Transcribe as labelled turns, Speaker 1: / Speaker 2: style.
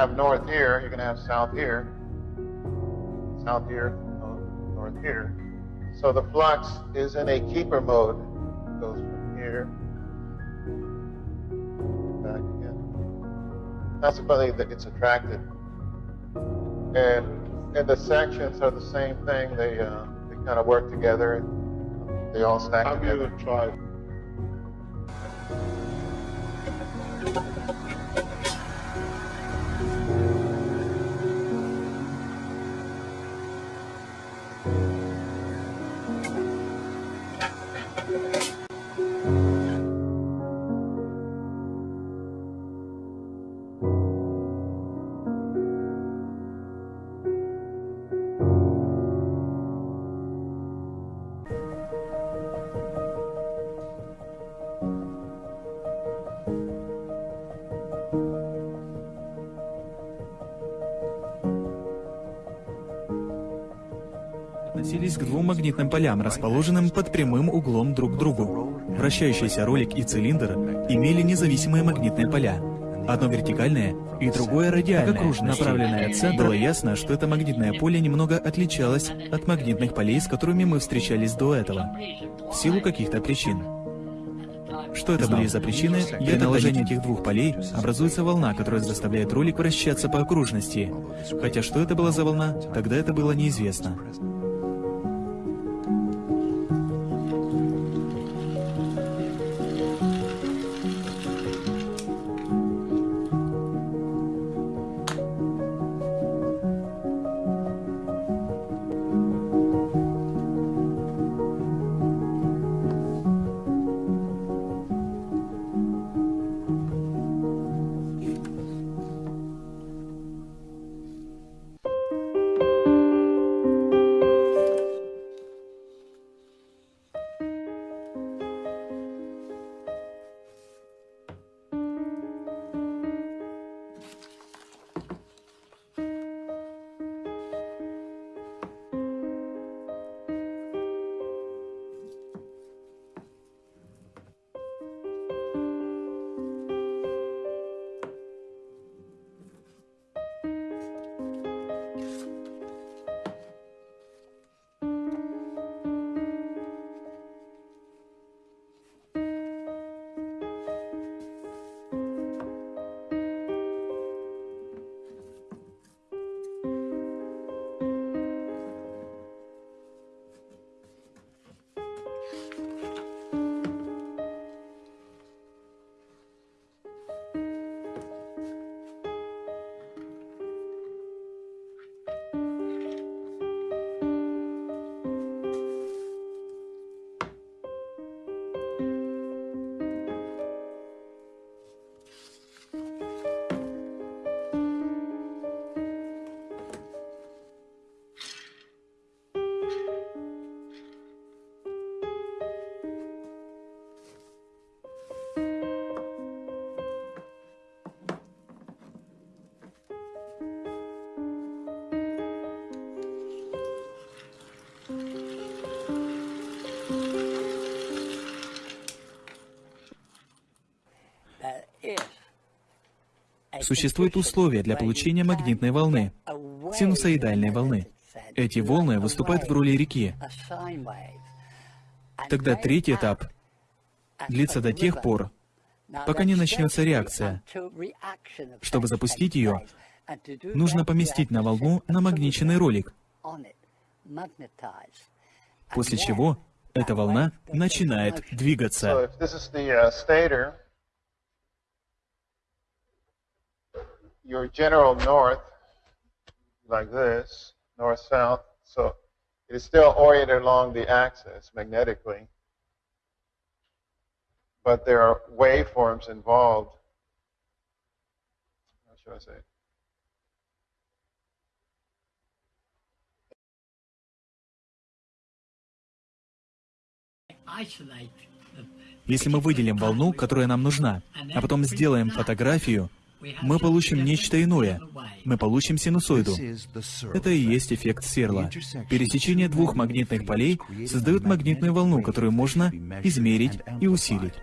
Speaker 1: have north here, you're going to have south here, south here, north here. So the flux is in a keeper mode. It goes from here back again. Consequently, it's attracted. And and the sections are the same thing. They uh, they kind of work together. They all stack
Speaker 2: I'm
Speaker 1: together.
Speaker 2: try.
Speaker 3: Относились к двум магнитным полям, расположенным под прямым углом друг к другу. Вращающийся ролик и цилиндр имели независимые магнитные поля. Одно вертикальное и другое радиальное, направленное от центра. Было ясно, что это магнитное поле немного отличалось от магнитных полей, с которыми мы встречались до этого, в силу каких-то причин. Что это были за причины? При наложении этих двух полей образуется волна, которая заставляет ролик вращаться по окружности. Хотя что это была за волна, тогда это было неизвестно. Существуют условия для получения магнитной волны, синусоидальной волны. Эти волны выступают в роли реки. Тогда третий этап длится до тех пор, пока не начнется реакция. Чтобы запустить ее, нужно поместить на волну намагниченный ролик, после чего эта волна начинает двигаться.
Speaker 1: your general north, like this, north-south, so it is still oriented along the axis magnetically, but there are waveforms involved. How should I say? it?
Speaker 4: isolate the
Speaker 3: Если мы выделим волну, которая нам нужна, а потом сделаем фотографию, мы получим нечто иное. Мы получим синусоиду. Это и есть эффект Серла. Пересечение двух магнитных полей создает магнитную волну, которую можно измерить и усилить.